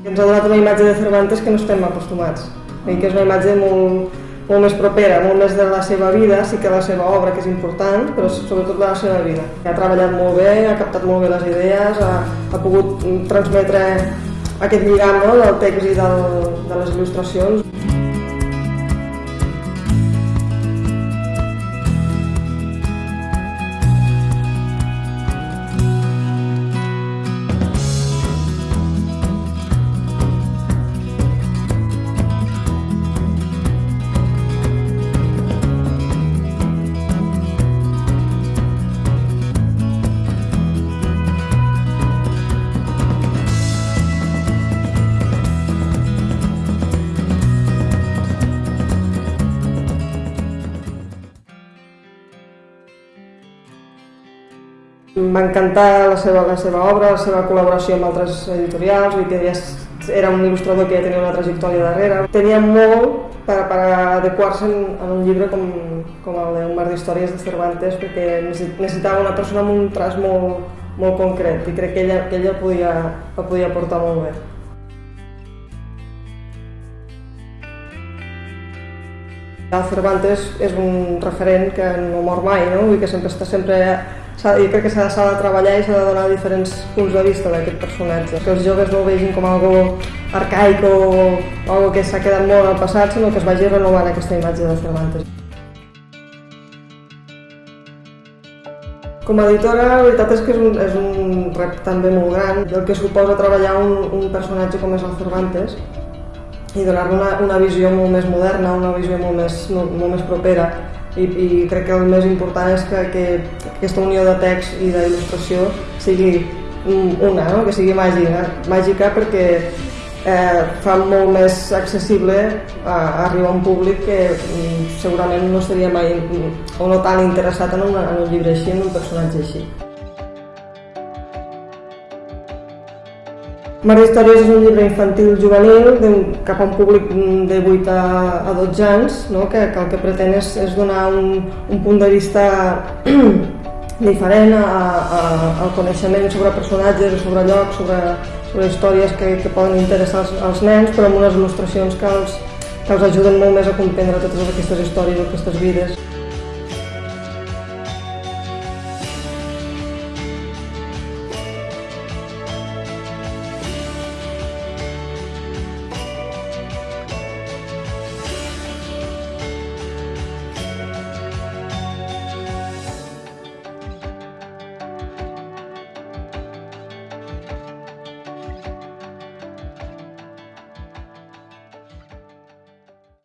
Ens ha donat una imatge de Cervantes que no estem acostumats, i que és una imatge molt, molt més propera, molt més de la seva vida, sí que la seva obra, que és important, però sobretot la seva vida. Ha treballat molt bé, ha captat molt bé les idees, ha, ha pogut transmetre aquest lligam no, del text i del, de les il·lustracions. M'ha encantat la seva, la seva obra, la seva col·laboració amb altres editorials, dir que ja era un il·lustrador que ja tenia una trajectòria darrere. Tenia molt per, per adequar-se en, en un llibre com, com el d'un mar d'històries de Cervantes perquè necessitava una persona amb un traç molt, molt concret i crec que ella, que ella podia, el podia portar molt bé. El Cervantes és un referent que no mor mai, no? Vull que sempre està sempre jo crec que s'ha de treballar i s'ha de donar diferents punts de vista d'aquest personatge. Que els joves no ho vegin com algo arcaic o, algo que s'ha quedat molt al passat, sinó que es vagi renovant aquesta imatge de Cervantes. Com a editora, la veritat és que és un, és un repte també molt gran, el que suposa treballar un, un personatge com és el Cervantes, i donar-li una, una visió molt més moderna, una visió molt més, molt, molt més propera i, i crec que el més important és que, que aquesta unió de text i d'il·lustració sigui una, no? que sigui màgica, màgica perquè eh, fa molt més accessible a, a arribar a un públic que mm, segurament no seria mai o no tan interessat en, una, en un llibre així, en un personatge així. Mar d'Històries és un llibre infantil juvenil de, cap a un públic de 8 a, a 12 anys, no? que, que el que pretén és, és donar un, un punt de vista diferent a, a, al coneixement sobre personatges, sobre llocs, sobre, sobre històries que, que poden interessar als, als nens, però amb unes il·lustracions que els, que els ajuden molt més a comprendre totes aquestes històries, aquestes vides.